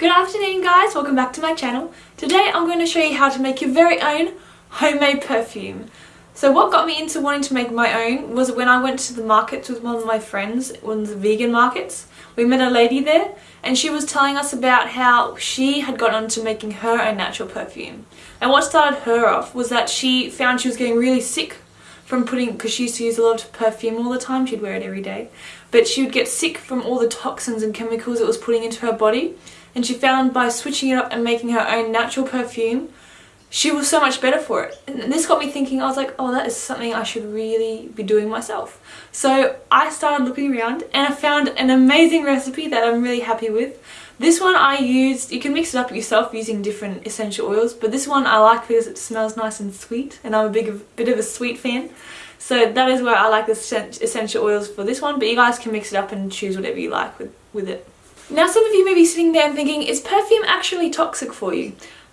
Good afternoon guys, welcome back to my channel. Today I'm going to show you how to make your very own homemade perfume. So what got me into wanting to make my own was when I went to the markets with one of my friends, one of the vegan markets. We met a lady there and she was telling us about how she had got onto making her own natural perfume. And what started her off was that she found she was getting really sick from putting, because she used to use a lot of perfume all the time, she'd wear it every day, but she would get sick from all the toxins and chemicals it was putting into her body and she found by switching it up and making her own natural perfume she was so much better for it. And this got me thinking, I was like, oh, that is something I should really be doing myself. So I started looking around and I found an amazing recipe that I'm really happy with. This one I used, you can mix it up yourself using different essential oils, but this one I like because it smells nice and sweet and I'm a big bit of a sweet fan. So that is where I like the essential oils for this one, but you guys can mix it up and choose whatever you like with, with it. Now some of you may be sitting there thinking, is perfume actually toxic for you?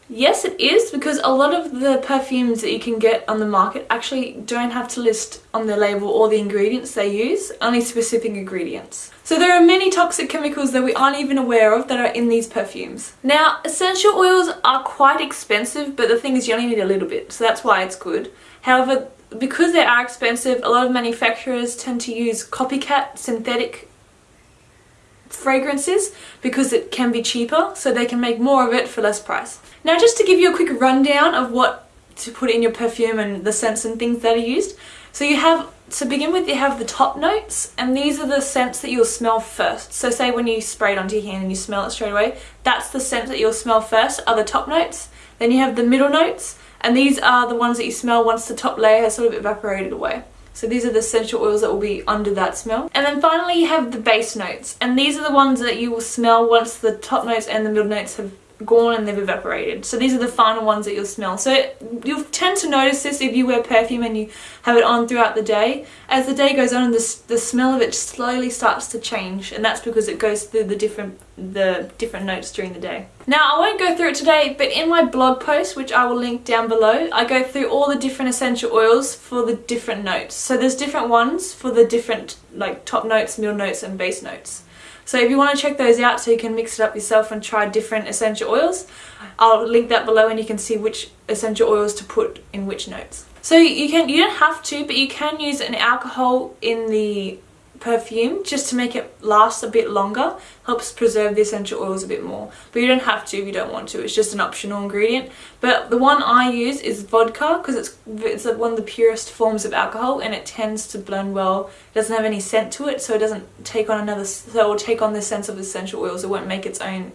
Yes it is because a lot of the perfumes that you can get on the market actually don't have to list on the label all the ingredients they use, only specific ingredients. So there are many toxic chemicals that we aren't even aware of that are in these perfumes. Now essential oils are quite expensive but the thing is you only need a little bit so that's why it's good. However because they are expensive a lot of manufacturers tend to use copycat synthetic fragrances because it can be cheaper so they can make more of it for less price. Now just to give you a quick rundown of what to put in your perfume and the scents and things that are used. So you have, to begin with, you have the top notes and these are the scents that you'll smell first. So say when you spray it onto your hand and you smell it straight away, that's the scent that you'll smell first are the top notes. Then you have the middle notes and these are the ones that you smell once the top layer has sort of evaporated away. So these are the essential oils that will be under that smell. And then finally you have the base notes. And these are the ones that you will smell once the top notes and the middle notes have gone and they've evaporated. So these are the final ones that you'll smell. So you'll tend to notice this if you wear perfume and you have it on throughout the day. As the day goes on, the, the smell of it slowly starts to change and that's because it goes through the different the different notes during the day. Now I won't go through it today but in my blog post which I will link down below I go through all the different essential oils for the different notes. So there's different ones for the different like top notes, middle notes and base notes. So if you want to check those out so you can mix it up yourself and try different essential oils, I'll link that below and you can see which essential oils to put in which notes. So you can you don't have to, but you can use an alcohol in the perfume just to make it last a bit longer helps preserve the essential oils a bit more. But you don't have to if you don't want to it's just an optional ingredient. But the one I use is vodka because it's it's one of the purest forms of alcohol and it tends to blend well. It doesn't have any scent to it so it doesn't take on another so it will take on the sense of essential oils. It won't make its own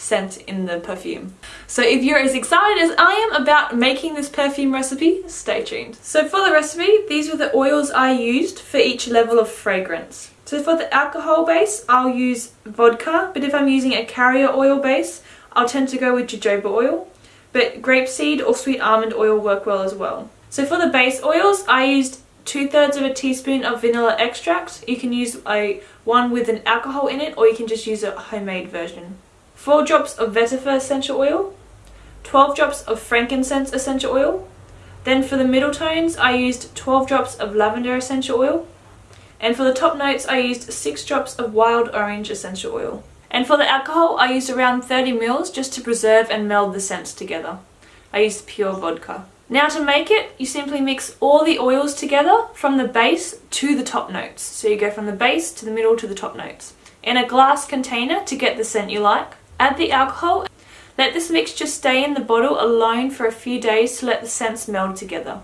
scent in the perfume. So if you're as excited as I am about making this perfume recipe, stay tuned. So for the recipe, these were the oils I used for each level of fragrance. So for the alcohol base, I'll use vodka, but if I'm using a carrier oil base, I'll tend to go with jojoba oil. But grapeseed or sweet almond oil work well as well. So for the base oils, I used two thirds of a teaspoon of vanilla extract. You can use a one with an alcohol in it or you can just use a homemade version. 4 drops of vetiver essential oil, 12 drops of frankincense essential oil. Then for the middle tones I used 12 drops of lavender essential oil. And for the top notes I used 6 drops of wild orange essential oil. And for the alcohol I used around 30 mils just to preserve and meld the scents together. I used pure vodka. Now to make it, you simply mix all the oils together from the base to the top notes. So you go from the base to the middle to the top notes. In a glass container to get the scent you like. Add the alcohol. Let this mixture stay in the bottle alone for a few days to let the scents meld together.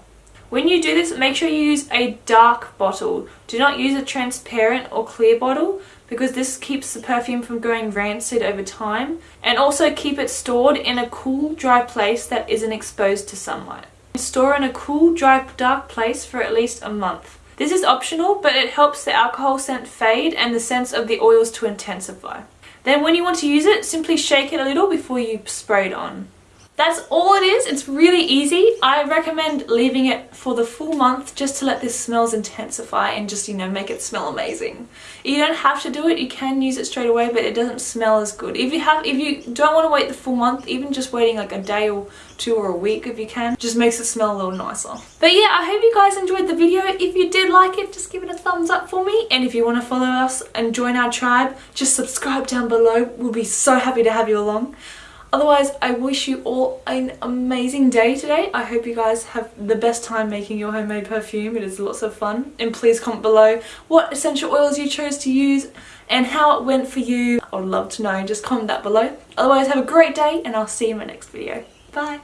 When you do this, make sure you use a dark bottle. Do not use a transparent or clear bottle because this keeps the perfume from going rancid over time and also keep it stored in a cool, dry place that isn't exposed to sunlight. Store in a cool, dry, dark place for at least a month. This is optional, but it helps the alcohol scent fade and the sense of the oils to intensify. Then when you want to use it, simply shake it a little before you spray it on. That's all it is. It's really easy. I recommend leaving it for the full month just to let this smells intensify and just, you know, make it smell amazing. You don't have to do it. You can use it straight away, but it doesn't smell as good. If you have, if you don't want to wait the full month, even just waiting like a day or two or a week if you can, just makes it smell a little nicer. But yeah, I hope you guys enjoyed the video. If you did like it, just give it a thumbs up for me. And if you want to follow us and join our tribe, just subscribe down below. We'll be so happy to have you along. Otherwise, I wish you all an amazing day today. I hope you guys have the best time making your homemade perfume. It is lots of fun. And please comment below what essential oils you chose to use and how it went for you. I would love to know. Just comment that below. Otherwise, have a great day and I'll see you in my next video. Bye.